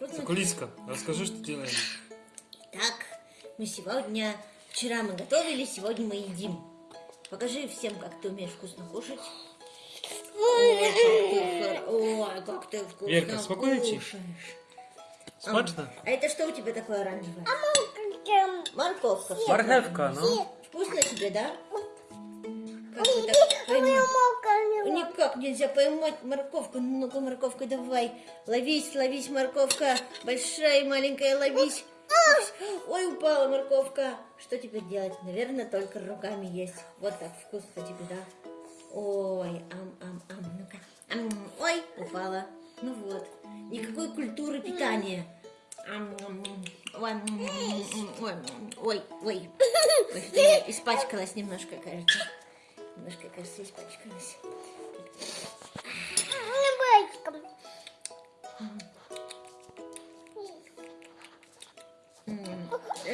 Закулиска, расскажи, что делаем. Так, мы сегодня... Вчера мы готовили, сегодня мы едим. Покажи всем, как ты умеешь вкусно кушать. Ой, как ты, хор- Ой, как ты вкусно Верка, кушаешь. Смачно? А это что у тебя такое оранжевое? Морковка. Мархевка, ну. Вкусно тебе, да? Как ты так? Никак нельзя поймать морковку. Ну-ка, морковка, давай. Ловись, ловись, морковка. Большая и маленькая, ловись. Ой, упала морковка. Что теперь делать? Наверное, только руками есть. Вот так вкусно тебе, да? Ой, ам-ам-ам. Ну-ка. Ам, Ой, упала. Ну вот. Никакой культуры питания. Ой, ой, ой, ой. Испачкалась немножко, кажется. Немножко, кажется, испачкалась.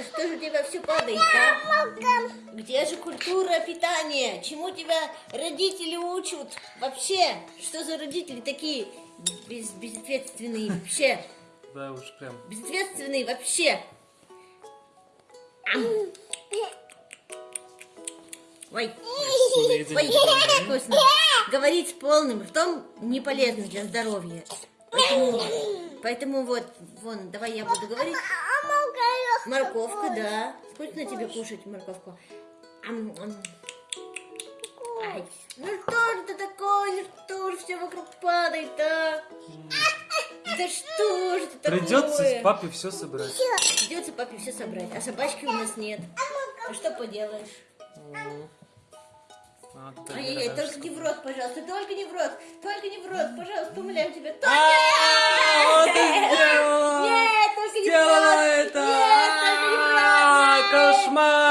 Что же у тебя все падает, а? Где же культура питания? Чему тебя родители учат? Вообще, что за родители такие без, безответственные вообще? Да уж прям. Безответственные вообще. Ой, ой, вкусно. Говорить с полным ртом не полезно для здоровья. Поэтому, поэтому вот, вон, давай я буду говорить. Морковка, да. Вкусно тебе кушать морковку? Ам, ам. Ай, ну что же это такое? Ну что же все вокруг падает, а? Да что же это такое? Придется с папой все собрать. Придется папе все собрать, а собачки у нас нет. А что поделаешь? А, Ай-яй-яй, только не в рот, пожалуйста, только не в рот, только не в рот, пожалуйста, умоляю тебя. Только... Mama!